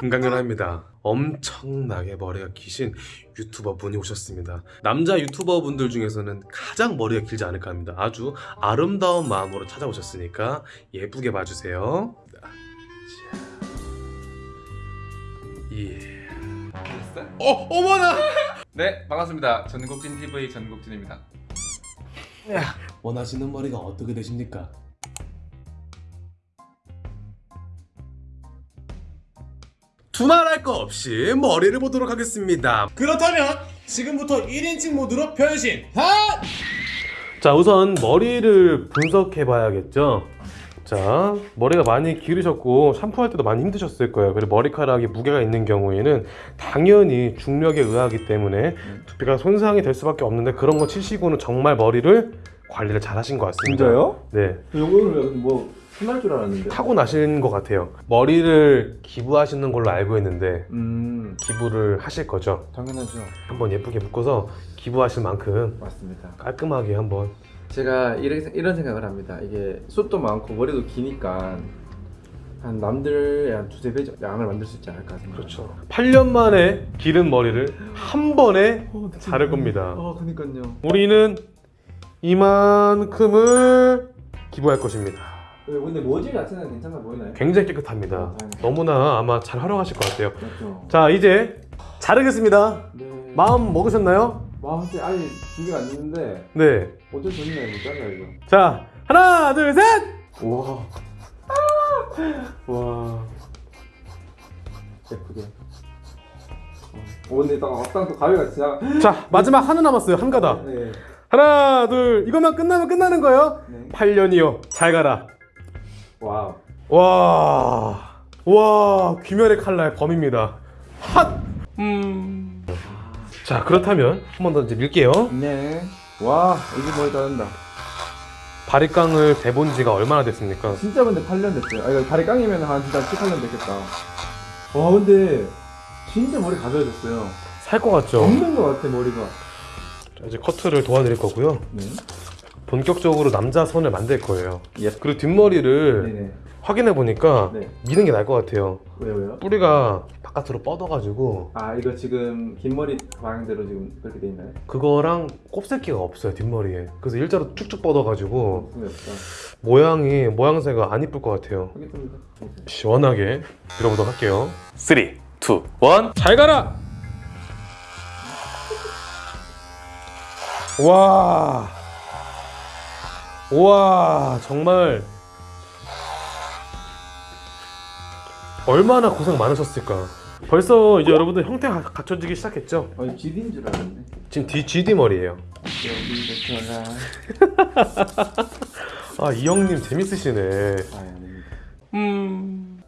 금강연아입니다. 엄청나게 머리가 기신 유튜버 분이 오셨습니다. 남자 유튜버 분들 중에서는 가장 머리가 길지 않을까 합니다. 아주 아름다운 마음으로 찾아오셨으니까 예쁘게 봐주세요. 자, 예. 어, 어머나! 네 반갑습니다 전국진 TV 전국진입니다 원하시는 머리가 어떻게 되십니까? 두말할 거 없이 머리를 보도록 하겠습니다. 그렇다면 지금부터 1인칭 모드로 변신. 하! 자, 우선 머리를 분석해 봐야겠죠. 자, 머리가 많이 기르셨고 샴푸할 때도 많이 힘드셨을 거예요. 그리고 머리카락이 무게가 있는 경우에는 당연히 중력에 의하기 때문에 두피가 손상이 될 수밖에 없는데 그런 거 치시고는 정말 머리를 관리를 잘 하신 것 같습니다. 진짜요? 네. 요거는 뭐 흔할 줄 알았는데. 타고 나신 것 같아요. 머리를 기부하시는 걸로 알고 있는데 음 기부를 하실 거죠. 당연하죠. 한번 예쁘게 묶어서 기부하실 만큼 맞습니다. 깔끔하게 한번 제가 이런 생각을 합니다. 이게 숱도 많고 머리도 기니까 한 남들의 한 두세 배 양을 만들 수 있지 않을까 생각. 그렇죠. 8년 만에 기른 머리를 한 번에 어, 자를 겁니다. 아 그니까요. 우리는 이만큼을 기부할 것입니다. 근데 모질 자체는 괜찮아 보이나요? 굉장히 깨끗합니다. 너무나 아마 잘 활용하실 것 같아요. 맞죠. 자 이제 자르겠습니다. 네. 마음 먹으셨나요? 마음한테 아직 준비가 안 됐는데 네. 어쩔 수 없네 못 잘라 이거. 자 하나 둘 셋. 와. 와. 예쁘게. 어, 근데 딱 막상 또 가위가 지나. 자 마지막 하나 남았어요 한 가닥. 네. 하나 둘 이것만 끝나면 끝나는 거예요. 네. 8년이요. 잘 가라. wow. 와. 와 귀멸의 칼날 범입니다. 핫. 음. 자 그렇다면 한 번 더 이제 밀게요. 네. 와, 이게 머리 자른다. 바리깡을 대본 지가 얼마나 됐습니까? 진짜 근데 8년 됐어요. 아, 이거 바리깡이면 한 진짜 18년 됐겠다. 와, 근데 진짜 머리 가벼워졌어요. 살 것 같죠? 없는 것 같아, 머리가. 자, 이제 커트를 도와드릴 거고요. 네. 본격적으로 남자 손을 만들 거예요. 예. 그리고 뒷머리를 네네. 확인해 보니까 네. 미는 게 나을 것 같아요. 왜요, 왜요? 뿌리가 바깥으로 뻗어가지고 아, 이거 지금 긴 머리 방향대로 지금 그렇게 돼 있나요? 그거랑 곱슬기가 없어요 뒷머리에. 그래서 일자로 쭉쭉 뻗어가지고 궁금없다 모양이 모양새가 안 이쁠 것 같아요. 하겠습니다. 시원하게 밀어보도록 할게요. 3, 2, 1. 잘 가라! 와. 와, 정말 얼마나 고생 많으셨을까. 벌써 이제 여러분들 형태 가 갖춰지기 시작했죠? 아니, GD인 줄 알았네. 지금 D, GD 머리예요. 아, 이 형님 재밌으시네. 아. 음.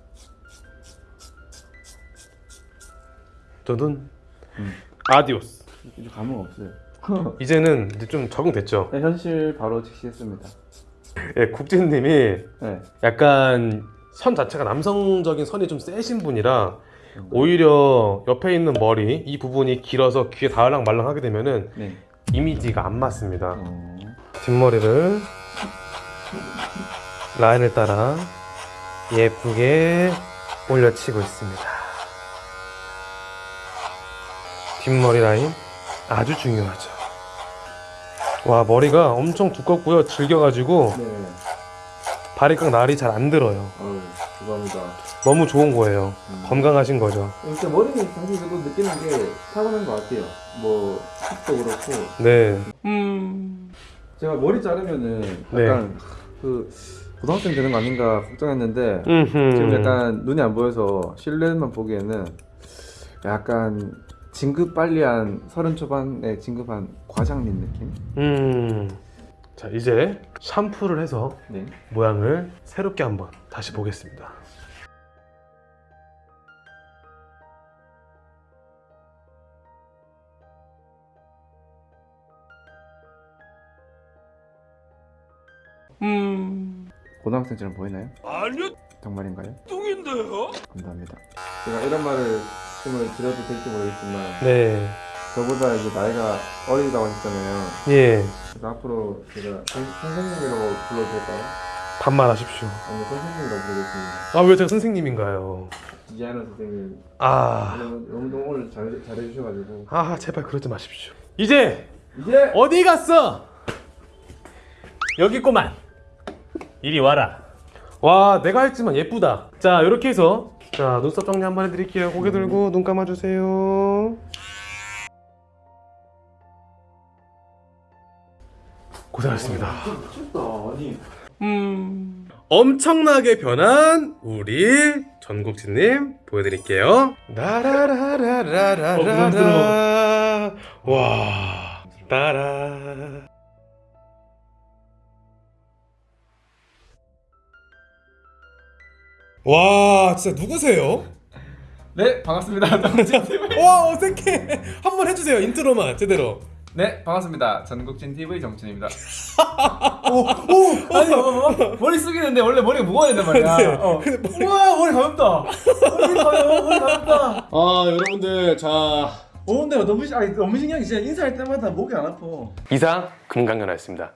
저는 음. 아디오스. 이제 감흥 없어요. 이제는 이제 좀 적응됐죠. 네, 현실 바로 직시했습니다. 예, 국진님이 네. 약간 선 자체가 남성적인 선이 좀 세신 분이라 오히려 옆에 있는 머리 이 부분이 길어서 귀에 닿을랑 말랑 하게 되면은 네. 이미지가 안 맞습니다. 어. 뒷머리를 라인을 따라 예쁘게 올려치고 있습니다. 뒷머리 라인 아주 중요하죠. 와 머리가 엄청 두껍고요. 질겨가지고 네. 바리깡 날이 잘 안 들어요. 어우, 죄송합니다. 너무 좋은 거예요. 음. 건강하신 거죠. 일단 머리는 사실 저도 느끼는 게 타고난 것 같아요. 뭐 숱도 그렇고 네. 제가 머리 자르면은 네. 약간 그 고등학생 되는 거 아닌가 걱정했는데 음흠. 지금 약간 눈이 안 보여서 실루엣만 보기에는 약간 진급 빨리 한 서른 초반에 진급한 과장님 느낌? 음. 자 이제 샴푸를 해서 네. 모양을 새롭게 한번 다시 보겠습니다. 음. 고등학생처럼 보이나요? 아니요, 정말인가요? 뚱인데요. 감사합니다. 제가 이런 말을 말씀을 드려도 될지 모르겠지만 네. 저보다 이제 나이가 어리다고 하셨잖아요. 예. 그래서 앞으로 제가 선- 선생님이라고 불러도 될까요? 반말 하십시오. 아니 선생님이라고 부르겠습니다. 아 왜 제가 선생님인가요? 이하나 선생님 아, 너무 너무 오늘 잘 잘해주셔가지고 아 제발 그러지 마십시오. 이제 이제 어디 갔어? 여기 있구만. 이리 와라. 와, 내가 했지만 예쁘다. 자, 이렇게 해서 자 눈썹 정리 한번 해드릴게요. 고개 들고 눈 감아주세요. 고생하셨습니다. 미쳤다 아니 음, 엄청나게 변한 우리 전국진님 보여드릴게요. 나라라라라라라. 와, 따라. 와, 진짜 누구세요? 네 반갑습니다. 전국진 TV. 와, 어색해. 한 번 해주세요. 인트로만 제대로. 네 반갑습니다. 전국진 TV 정진입니다. 아니 어, 어, 머리 숙이는데 원래 머리가 무거워야 된단 말이야. 네. 어. 머리- 우와 머리 가볍다. 머리 가벼워 머리 가볍다. 아, 여러분들 자어 근데 너무 신- 아니 너무 신기한 게 진짜 인사할 때마다 목이 안 아파. 이상 금강연아였습니다.